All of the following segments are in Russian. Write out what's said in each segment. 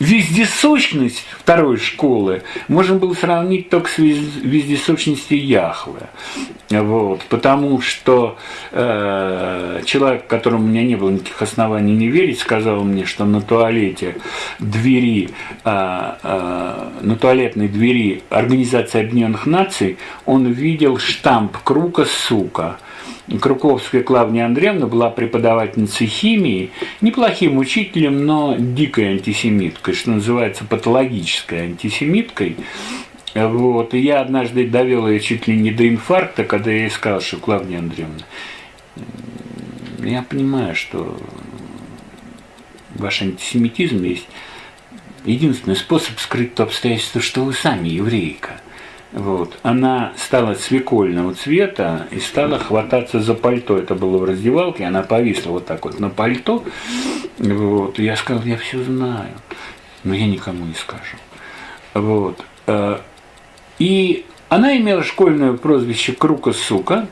вездесущность второй школы можно было сравнить только с вездесущностью Яхвы. Вот, потому что э, человек, которому у меня не было никаких оснований не верить, сказал мне, что на туалете двери, э, э, на туалетной двери Организации Объединенных Наций он видел штамп круга «Сука». Круковская Клавдия Андреевна была преподавательницей химии, неплохим учителем, но дикой антисемиткой, что называется патологической антисемиткой. Вот. И я однажды довел ее чуть ли не до инфаркта, когда я ей сказал, что Клавдия Андреевна, я понимаю, что ваш антисемитизм есть единственный способ скрыть то обстоятельство, что вы сами еврейка – вот. Она стала свекольного цвета и стала хвататься за пальто. Это было в раздевалке, она повисла вот так вот на пальто. Вот. Я сказал, я все знаю, но я никому не скажу. Вот. Э, и она имела школьное прозвище Крука Сука.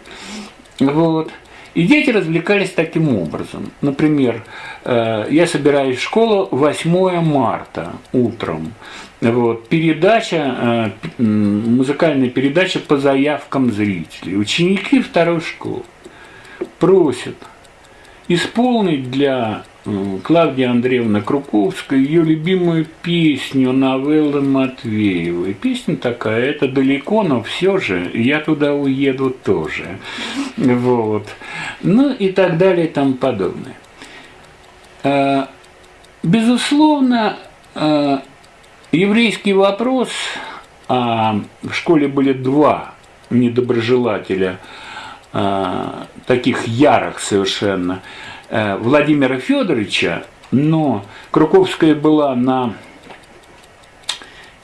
Вот. И дети развлекались таким образом. Например, э, я собираюсь в школу 8 марта утром. Вот, передача, э, музыкальная передача по заявкам зрителей. Ученики второй школы просят исполнить для э, Клавдии Андреевны Круковской ее любимую песню новеллы Матвеевой. Песня такая, это далеко, но все же я туда уеду тоже. Вот. Ну и так далее и тому подобное. Э, безусловно, Еврейский вопрос, а в школе были два недоброжелателя, а, таких ярых совершенно, а, Владимира Федоровича, но Круковская была на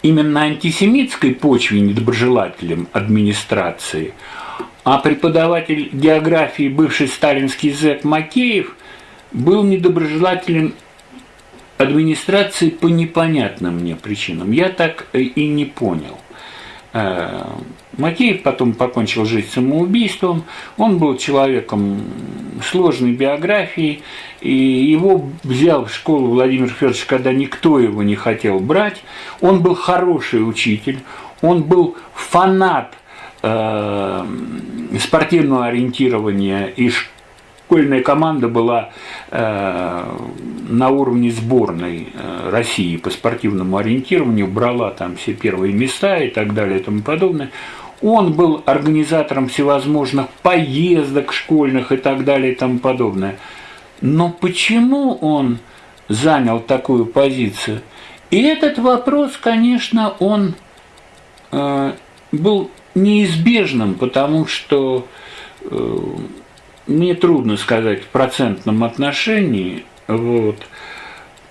именно антисемитской почве недоброжелателем администрации, а преподаватель географии, бывший сталинский зэк Макеев, был недоброжелателем администрации по непонятным мне причинам. Я так и не понял. Э, Макеев потом покончил жизнь самоубийством, он был человеком сложной биографии, и его взял в школу Владимир Федорович, когда никто его не хотел брать. Он был хороший учитель, он был фанат э, спортивного ориентирования и школьная команда была э, на уровне сборной э, России по спортивному ориентированию, брала там все первые места и так далее и тому подобное. Он был организатором всевозможных поездок школьных и так далее и тому подобное. Но почему он занял такую позицию? И этот вопрос, конечно, он э, был неизбежным, потому что э, мне трудно сказать в процентном отношении, вот,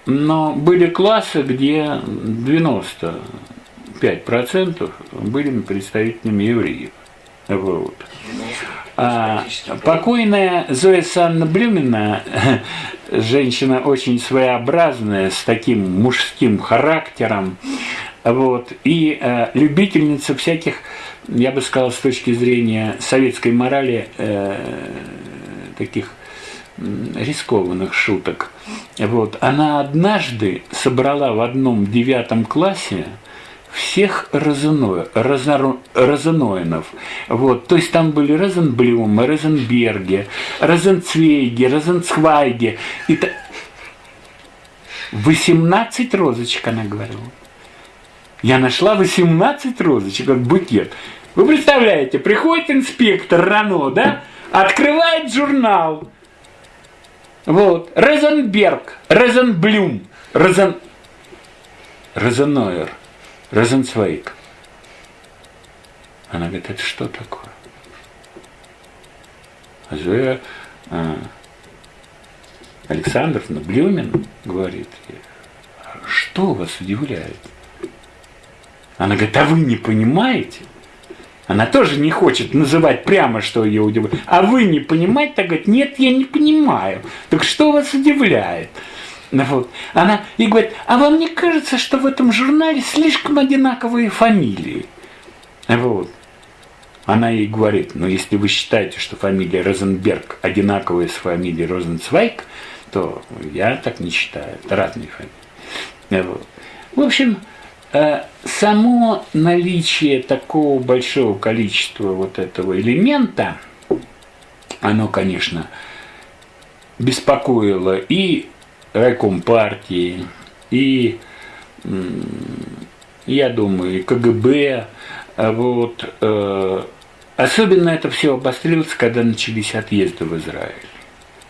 но были классы, где 95% были представителями евреев. Вот. А, покойная Зоя Санна Блюмина, женщина очень своеобразная, с таким мужским характером, вот, и э, любительница всяких, я бы сказал, с точки зрения советской морали, э, таких рискованных шуток. Вот. Она однажды собрала в одном девятом классе всех Розено, Розно, Розеноинов. Вот. То есть там были Розенблюмы, Розенберги, Розенцвейги, Розенцвайги. И та... 18 розочек, она говорила. Я нашла 18 розочек, как букет. Вы представляете, приходит инспектор Рано, да, открывает журнал. Вот. Розенберг, Розенблюм, Розен... Розенойер, Розенцвейк. Она говорит, это что такое? А Зоя а, Александровна Блюмин говорит, что вас удивляет? Она говорит, а вы не понимаете? Она тоже не хочет называть прямо, что ее удивляет. А вы не понимаете? Так говорит, нет, я не понимаю. Так что вас удивляет? Вот. Она и говорит, а вам не кажется, что в этом журнале слишком одинаковые фамилии? Вот. Она ей говорит, ну если вы считаете, что фамилия Розенберг одинаковая с фамилией Розенцвайк, то я так не считаю. Это разные фамилии. В общем, само наличие такого большого количества вот этого элемента, оно, конечно, беспокоило и райком партии, и, я думаю, и КГБ. А вот. Э, особенно это все обострилось, когда начались отъезды в Израиль.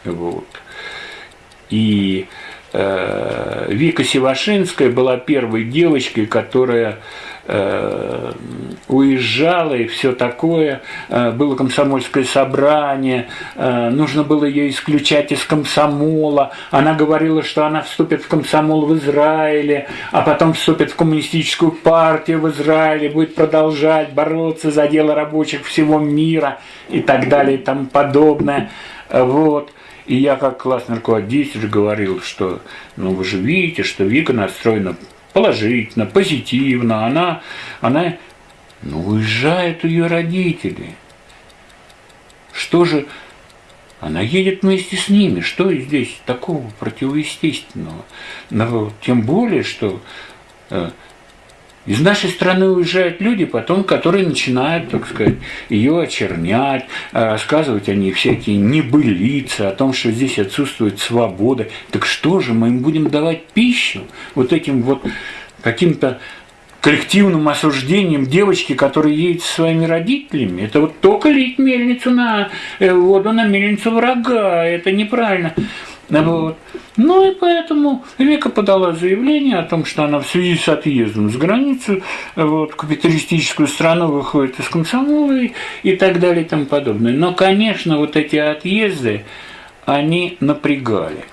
Вот. И э, Вика Севашинская была первой девочкой, которая Э, уезжала и все такое, э, было комсомольское собрание, э, нужно было ее исключать из комсомола, она говорила, что она вступит в комсомол в Израиле, а потом вступит в коммунистическую партию в Израиле, будет продолжать бороться за дело рабочих всего мира и так далее и тому подобное. Вот. И я как классный руководитель говорил, что ну вы же видите, что Вика настроена положительно, позитивно, она, она ну, уезжают ее родители. Что же, она едет вместе с ними, что здесь такого противоестественного? Но, тем более, что э, из нашей страны уезжают люди, потом, которые начинают, так сказать, ее очернять, э, рассказывать о ней всякие небылицы, о том, что здесь отсутствует свобода. Так что же, мы им будем давать пищу вот этим вот каким-то коллективным осуждением девочки, которая едет со своими родителями. Это вот только лить мельницу на э, воду на мельницу врага. Это неправильно. Вот. Ну и поэтому Века подала заявление о том, что она в связи с отъездом с границы вот, капиталистическую страну выходит из комсомола и, и так далее и тому подобное. Но, конечно, вот эти отъезды, они напрягали.